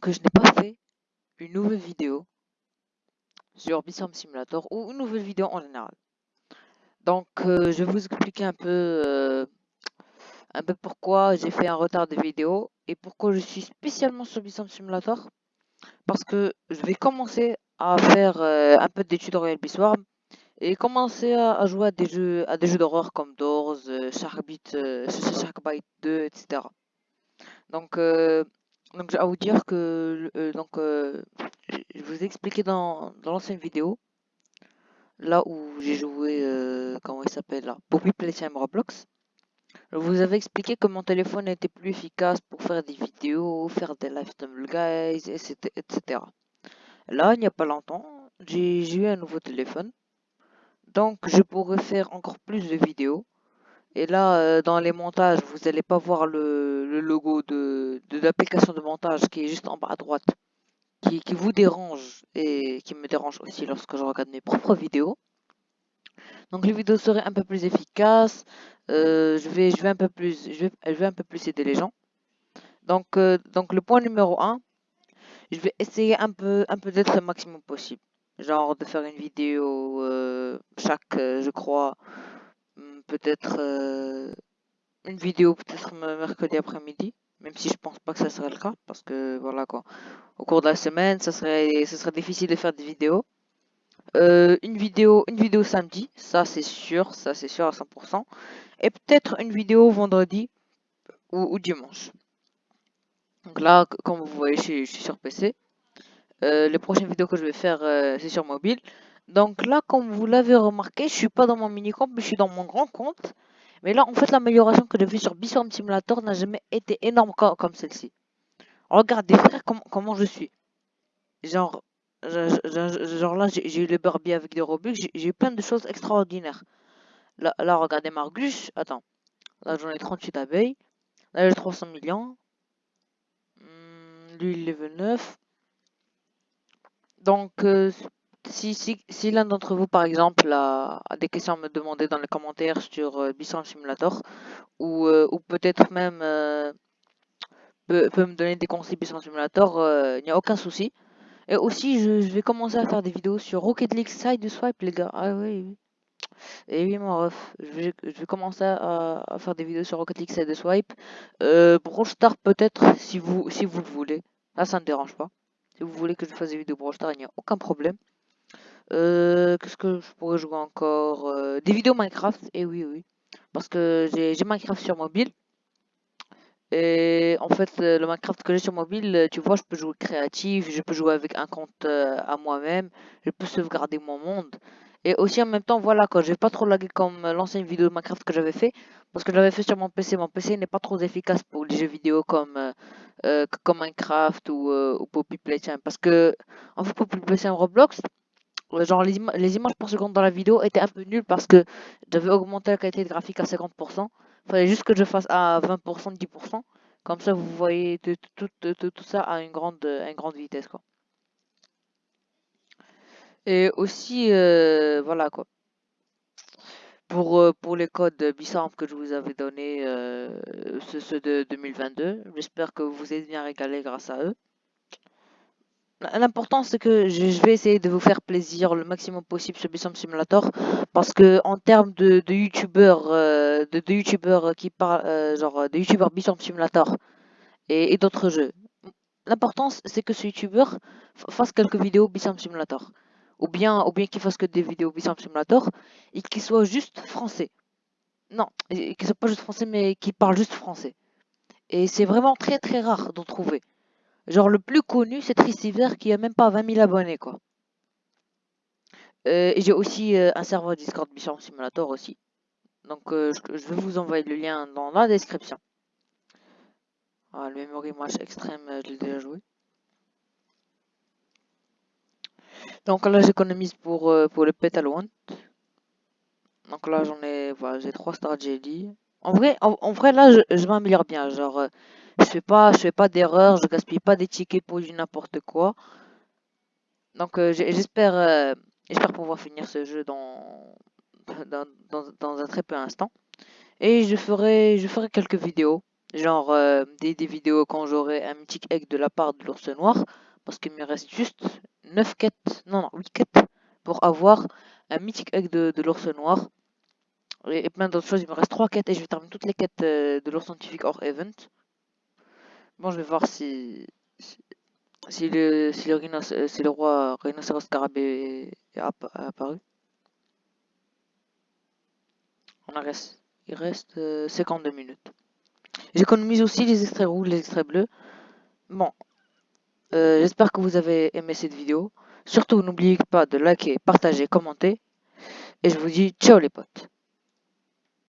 que je n'ai pas fait une nouvelle vidéo sur Bitstorm Simulator ou une nouvelle vidéo en général. Donc, euh, je vais vous expliquer un peu, euh, un peu pourquoi j'ai fait un retard de vidéo et pourquoi je suis spécialement sur Bitstorm Simulator. Parce que je vais commencer à faire euh, un peu des tutoriels Biswarm et commencer à, jouer à des jeux, à des jeux d'horreur comme Doors, Sharkbite, Sharkbite 2, etc. Donc, donc, vais vous dire que euh, donc, euh, je vous ai expliqué dans, dans l'ancienne vidéo, là où j'ai joué, euh, comment il s'appelle là, Poppy Playtime Roblox. Je vous avais expliqué que mon téléphone était plus efficace pour faire des vidéos, faire des live guys, etc. Là, il n'y a pas longtemps, j'ai eu un nouveau téléphone. Donc, je pourrais faire encore plus de vidéos. Et là, euh, dans les montages, vous n'allez pas voir le, logo de, l'application de montage qui est juste en bas à droite, qui, vous dérange et qui me dérange aussi lorsque je regarde mes propres vidéos. Donc les vidéos seraient un peu plus efficaces. Euh, je, vais, un peu plus, je, vais, un peu plus aider les gens. Donc, euh, donc le point numéro 1, je vais essayer un peu, un peu d'être le maximum possible. Genre de faire une vidéo chaque, je crois, peut-être euh, une vidéo peut-être mercredi après-midi, même si je pense pas que ça serait le cas, parce que voilà quoi, au cours de la semaine, ça serait, serait difficile de faire des vidéos. Euh, une vidéo, une vidéo samedi, ça c'est sûr, ça c'est sûr à 100%, et peut-être une vidéo vendredi ou, dimanche. Donc là, comme vous voyez, je, suis sur PC. Euh, les prochaines vidéos que je vais faire, c'est sur mobile. Donc là, comme vous l'avez remarqué, je suis pas dans mon mini-compte, mais je suis dans mon grand compte. Mais là, en fait, l'amélioration que j'ai vue sur Biswarm Simulator n'a jamais été énorme comme, celle-ci. Regardez, frère, comment je suis. Genre, genre là, j'ai eu le Barbie avec des Robux, j'ai eu plein de choses extraordinaires. Là, là regardez Margus. Attends. Là, j'en ai 38 abeilles. Là, j'ai 300 millions. Hmm, lui, il level 9. Donc, euh, si, si, si l'un d'entre vous, par exemple, a, des questions à me demander dans les commentaires sur euh, Simulator, ou, euh, ou peut-être même euh, peut, me donner des conseils Bisson Simulator, euh, il n'y a aucun souci. Et aussi, je, vais commencer à faire des vidéos sur Rocket League Side Swipe, les gars. Ah oui, oui. Et oui, mon ref, je vais, commencer à, faire des vidéos sur Rocket League Side Swipe. Euh, peut-être, si vous, si vous le voulez. Là, ça ne dérange pas. Si vous voulez que je fasse des vidéos Brawl il n'y a aucun problème. Euh, qu'est-ce que je pourrais jouer encore euh, Des vidéos Minecraft, et eh oui, oui. Parce que j'ai Minecraft sur mobile. Et en fait, le Minecraft que j'ai sur mobile, tu vois, je peux jouer créatif, je peux jouer avec un compte euh, à moi-même, je peux sauvegarder mon monde. Et aussi en même temps, voilà, quand j'ai pas trop lagué comme l'ancienne vidéo Minecraft que j'avais fait, parce que j'avais fait sur mon PC. Mon PC n'est pas trop efficace pour les jeux vidéo comme, comme Minecraft ou, ou Poppy Playtime. Parce que, en fait, Poppy Playtime Roblox, genre les, images par seconde dans la vidéo étaient un peu nulles parce que j'avais augmenté la qualité de graphique à 50%. Il fallait juste que je fasse à 20%, 10%. Comme ça, vous voyez tout, tout, ça à une grande, une grande vitesse. Quoi. Et aussi, euh, voilà quoi. Pour, euh, pour les codes Bissamp que je vous avais donnés, euh, ceux de 2022, j'espère que vous êtes bien régalés grâce à eux. L'important c'est que je vais essayer de vous faire plaisir le maximum possible sur Bissom Simulator parce que en termes de, youtubeurs euh, de, youtubeurs qui parlent euh, genre de youtubeurs Bissom Simulator et, d'autres jeux l'important c'est que ce youtubeur fasse quelques vidéos Bissom Simulator ou bien ou bien qu'il fasse que des vidéos Bissom Simulator et qu'il soit juste français. Non qu'il soit pas juste français mais qu'il parle juste français. Et c'est vraiment très très rare d'en trouver Genre le plus connu, c'est Tristiver qui a même pas 20 000 abonnés quoi. Euh, et j'ai aussi euh, un serveur Discord Mission Simulator aussi. Donc euh, je, vais vous envoyer le lien dans la description. Ah, le memory match extrême, je l'ai déjà joué. Donc là j'économise pour, pour le Petal. Donc là j'en ai, voilà, j'ai 3 Star Jelly. En vrai, en, vrai là je, je m'améliore bien. Genre je fais pas, je fais pas d'erreur, je gaspille pas des tickets pour du n'importe quoi. Donc euh, j'espère, euh, j'espère pouvoir finir ce jeu dans, dans, un très peu instant. Et je ferai, je ferai quelques vidéos. genre euh, des, vidéos quand j'aurai un mythique egg de la part de l'ours noir, parce qu'il me reste juste 9 quêtes, non, non, 8 quêtes pour avoir un mythique egg de, de l'ours noir. Et, plein d'autres choses, il me reste 3 quêtes et je vais terminer toutes les quêtes de l'ours scientifique hors event. Je vais voir si, si, le, roi rhinocéros scarabée est apparu. On il reste 52 euh, minutes. J'économise aussi les extraits rouges, les extraits bleus. Bon, euh, j'espère que vous avez aimé cette vidéo. Surtout, n'oubliez pas de liker, partager, commenter. Et je vous dis ciao les potes.